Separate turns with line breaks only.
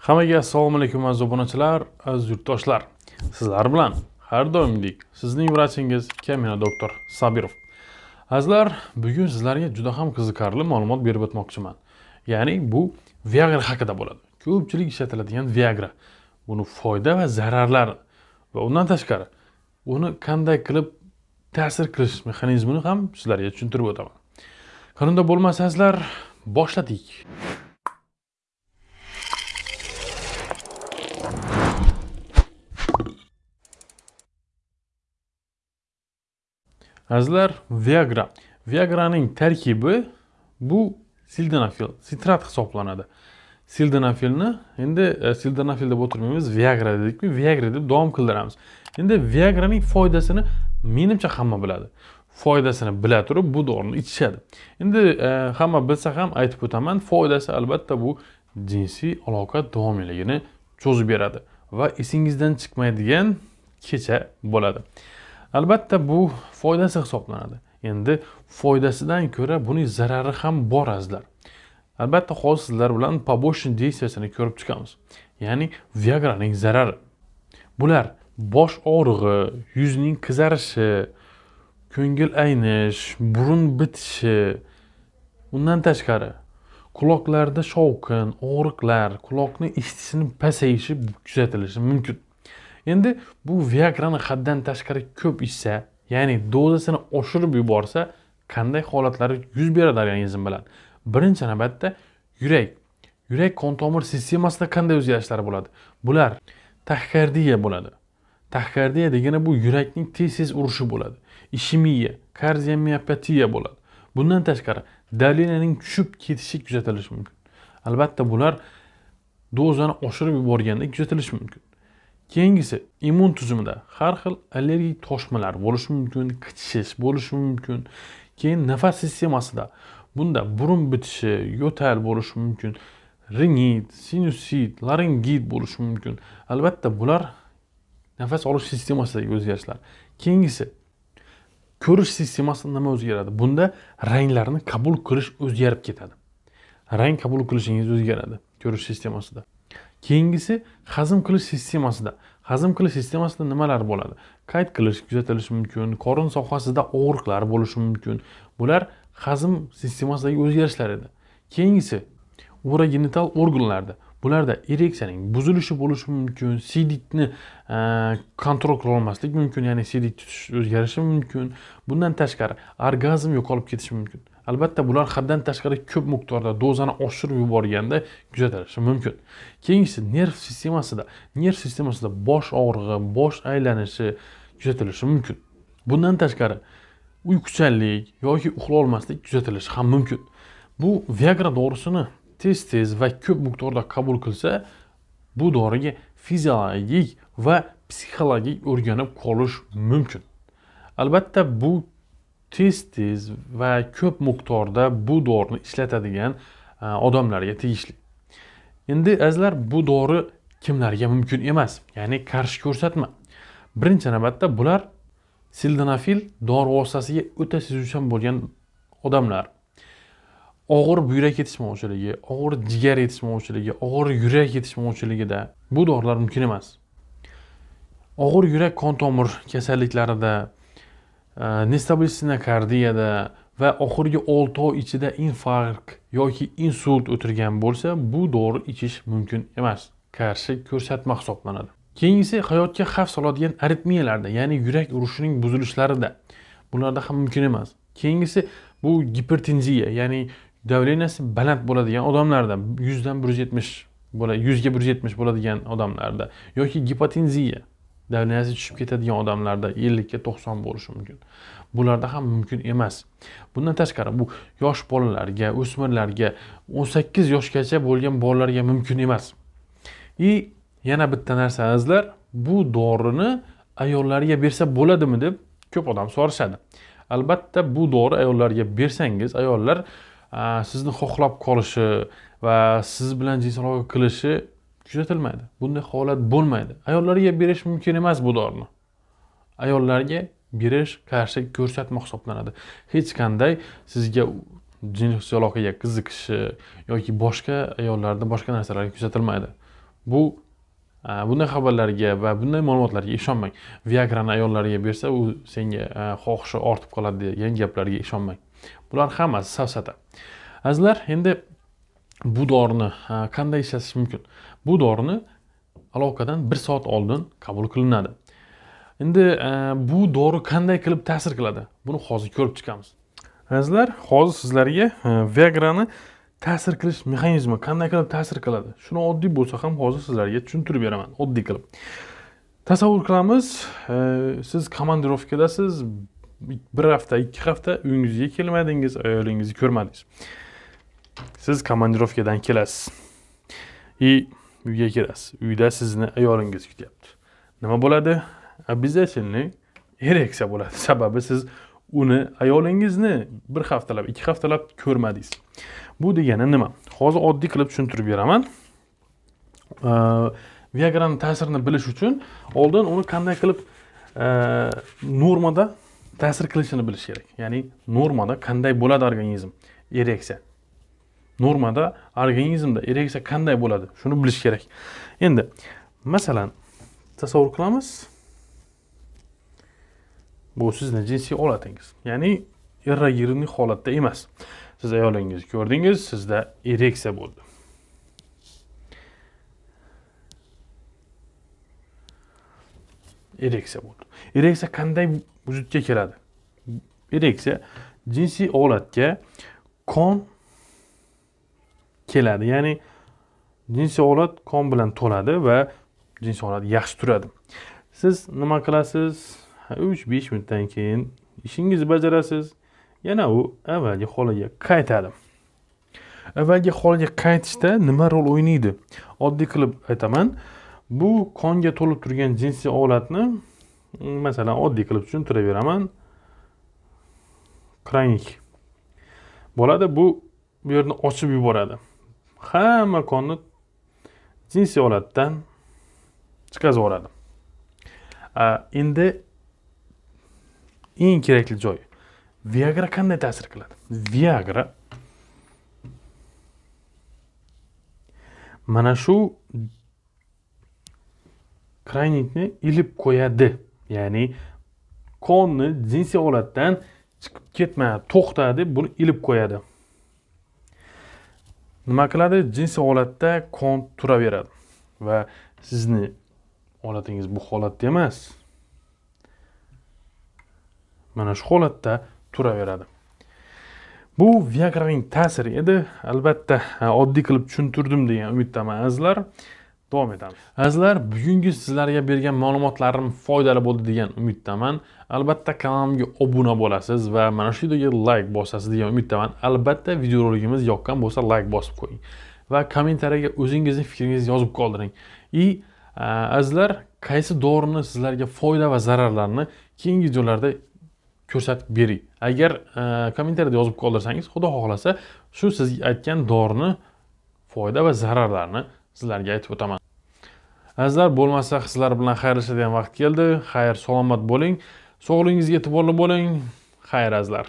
Hammaga assalomu alaykum aziz obunachilar, aziz yurtdoshlar. Sizlar bilan har doimgidek sizning vrachingiz Kamina doktor Sabirov. Azizlar, bugun sizlarga juda ham qiziqarli ma'lumot berib o'tmoqchiman. Ya'ni bu Viagra haqida bo'ladi. Ko'pchilik ishlatiladigan Viagra. Buni foyda va zararlari va undan tashqari uni qanday qilib ta'sir qilish mexanizmini ham sizlarga tushuntirib o'taman. Qanunda bo'lmasangizlar, boshladik. Azizlar, Viagra. Viagraning tarkibi bu sildenafil, sitrat hisoblanadi. Sildenafilni endi e, sildenafil deb o'tirmaymiz, Viagra dedikmi, Viagra deb davom qildiramiz. Endi Viagraning foydasini menimcha hamma biladi. Foydasini bila turib bu dorini ichishadi. Endi e, hamma bilsa ham aytib o'taman, foydasi albatta bu jinsiy aloqa davomiyligini cho'zib beradi va esingizdan chiqmaydigan kecha bo'ladi. Albatta bu foydasi hisoblanadi. Endi foydasidan ko'ra buning zarari ham bor azizlar. Albatta hozir sizlar bilan побочный действиясini ko'rib chiqamiz. Ya'ni viagraning zarari. Bular bosh og'rig'i yuzning qizarishi ko'ngil aynish burun bitishi undan tashqari quloqlarda shovqin og'riqlar quloqni eshitishining pasayishi kuzatilishi mumkin. Endi bu viagrani haddan tashqari ko'p ichsa ya'ni dozasini oshirib yuborsa qanday holatlar yuz beradi organizm bilan? Birinchi navbatda yurak. Yurak qon tomir sistemasida qanday o'zgarishlar bo'ladi? Bular taxikardiya bo'ladi. Taxikardiya degani bu yurakning tez tez urishi bo'ladi. Ishemiya kardiomiopatiya bo'ladi. Bundan tashqari davleniyaning tushib ketishi kuzatilishi mumkin. Albatta bular dozani oshirib yuborganda kuzatilishi mumkin. Keyingisi immun tizimida har xil allergik toshmalar bo'lishi mumkin qichishish bo'lishi mumkin. Keyin nafas sistemasida bunda burun bitishi yo'tal bo'lishi mumkin rinit sinusit laringit bo'lishi mumkin. Albatta bular nafas olish sistemasidagi o'zgarishlar. Keyingisi ko'rish sistemasida nima o'zgaradi? Bunda ranglarni qabul qilish o'zgarib ketadi. Rang qabul qilishingiz o'zgaradi ko'rish sistemasida. Keyingisi hazm qilish sistemasida. Hazm qilish sistemasida nimalar bo'ladi? Qayd qilish kuzatilishi mumkin qorin sohasida og'riqlar bo'lishi mumkin. Bular hazm sistemasidagi o'zgarishlar edi. Keyingisi urogenital organlarda. Bularda ereksiyaning buzilishi bo'lishi mumkin sidikni e, kontrol qila olmaslik mumkin ya'ni sidik tutish o'zgarishi mumkin. Bundan tashqari orgazm yo'qolib ketishi mumkin. Albatta bular haddan tashqari ko'p miqdorda dozani oshirib yuborganda kuzatilishi mumkin. Keyingisi nerv sistemasida nerv sistemasida bosh og'rig'i bosh aylanishi kuzatilishi mumkin. Bundan tashqari uyquchanlik yoki uxlolmaslik kuzatilishi ham mumkin. Bu viagra dorisini tez tez va ko'p miqdorda qabul qilsa bu doriga fiziologik va psixologik o'rganib qolish mumkin. Albatta bu tez tez va ko'p miqdorda bu dorini ishlatadigan e, odamlarga tegishli. Endi azizlar bu dori kimlarga mumkin emas? Ya'ni qarshi ko'rsatma. Birinchi navbatda bular sildenafil dori vositasiga o'ta sezuvchan bo'lgan odamlar. Og'ir buyrak yetishmovchiligi og'ir jigar yetishmovchiligi og'ir yurak yetishmovchiligida bu dorilar mumkin emas. Og'ir yurak qon tomir kasalliklarida nestabilsina kardiyada va oxirgi 6 oy ichida infarkt yoki insult o'tirgan bo'lsa bu dori ichish mumkin emas. Qarshi ko'rsatma hisoblanadi. Keyingisi hayotga xavf soladigan aritmiyalarda ya'ni yurak urishining buzilishlarida bularda ham mumkin emas. Keyingisi bu gipertenziya ya'ni давленияsi baland bo'ladigan odamlarda yuzdan bir yuz yetmish yuzga bir yuz yetmish bo'ladigan odamlarda yoki gipotenziya. Давленияsi tushib ketadigan odamlarda ellikka to'qson bo'lishi mumkin. Bularda ham mumkin emas. Bundan tashqari bu yosh bolalarga o'smirlarga o'n sakkiz yoshgacha bo'lgan bolalarga mumkin emas. И yana bitta narsa azizlar bu dorini ayollarga bersa bo'ladimi deb ko'p odam so'rashadi. Albatta bu dori ayollarga bersangiz ayollar sizni xohlab qolishi va siz bilan jinsiy aloqa qilishi kuzatilmaydi. Bunday holat bo'lmaydi. Ayollarga berish mumkin emas bu dorini ayollarga berish qarshi ko'rsatma hisoblanadi. Hech qanday sizga jinsiy aloqaga qiziqishi yoki boshqa ayollarda boshqa narsalar kuzatilmaydi. Bu bunday xabarlarga va bunday ma'lumotlarga ishonmang. Viagrani ayollarga bersa u senga xohishi ortib qoladi degan gaplarga ishonmang. Bular hammasi safsata. Azizlar endi bu dorini qanday ishlatish mumkin? Bu dorini aloqadan bir soat oldin qabul qilinadi. Endi e, bu dori qanday qilib ta'sir qiladi? Buni hozir ko'rib chiqamiz. Azizlar hozir sizlarga e, viagrani ta'sir qilish mexanizmi qanday qilib ta'sir qiladi? Shuni oddiy bo'lsa ham hozir sizlarga tushuntirib beraman oddiy qilib. Tasavvur qilamiz e, siz komandirovkadasiz bir hafta ikki hafta uyingizga kelmadingiz ayolingizni ko'rmadingiz. Siz komandirovkadan kelasiz. И uyga kirasiz. Uyda sizni ayolingiz kutyapti. Nima bo'ladi? Обязательный ereksiya bo'ladi. Sababi siz uni ayolingizni bir haftalab ikki haftalab ko'rmadingiz. Bu degani nima? Hozir oddiy qilib tushuntirib beraman. Viagrani ta'sirini bilish uchun oldin uni qanday qilib normada ta'sir qilishini bilish kerak. Ya'ni normada qanday bo'ladi organizm? Ereksiya. Normada organizmda ereksiya qanday bo'ladi? Shuni bilish kerak. Endi masalan tasavvur qilamiz. Bu sizni jinsiy holatingiz ya'ni irrogirniy holatda emas. Siz ayolingizni ko'rdingiz sizda ereksiya bo'ldi. Ereksiya bo'ldi. Ereksiya qanday vujudga keladi? Ereksiya jinsiy holatga qon keladi. Ya'ni jinsiy holat qon bilan to'ladi va jinsiy holat yaxshi turadi. Siz nima qilasiz? Uch besh minutdan keyin ishingizni bajarasiz. Yana u avvalgi holiga qaytadi. Avvalgi holiga qaytishda nima rol o'ynaydi? Oddiy qilib aytaman. Bu qonga to'lib turgan jinsiy holatni mm, masalan oddiy qilib tushuntiraveraman kranik bo'ladi bu bu yerni ochib yuboradi. Hamma qonni jinsiy holatdan chiqazib yuboradi. Endi eng kerakli joy viagra qanday ta'sir qiladi? Viagra mana shu kranitni ilib qo'yadi. Ya'ni qonni jinsiy holatdan chiqib ketmay to'xta deb buni ilib qo'yadi. Nima qiladi? Jinsiy holatda qon turaveradi. Va sizni holatingiz bu holatda emas. Mana shu holatda turaveradi. Bu viagraning ta'siri edi. Albatta oddiy qilib tushuntirdim degan umiddaman azizlar. Davom etamiz. Azizlar bugungi sizlarga bergan ma'lumotlarim foydali bo'ldi degan umiddaman. Albatta kanalimga obuna bo'lasiz va mana shu videoga layk bosasiz degan umiddaman. Albatta videorolikimiz yoqqan bo'lsa layk bosib qo'ying va kommentariyaga o'zingizni fikringizni yozib qoldiring. И azizlar qaysi dorini sizlarga foyda va zararlarini keyingi videolarda ko'rsatib bering? Agar kommentariyada yozib qoldirsangiz xudo xohlasa shu siz aytgan dorini foyda va zararlarini sizlarga aytib o'taman. Azizlar bo'lmasa sizlar bilan xayrlashadigan vaqt keldi. Xayr salomat bo'ling. Sog'lig'ingizga e'tiborli bo'ling. Xayr azizlar.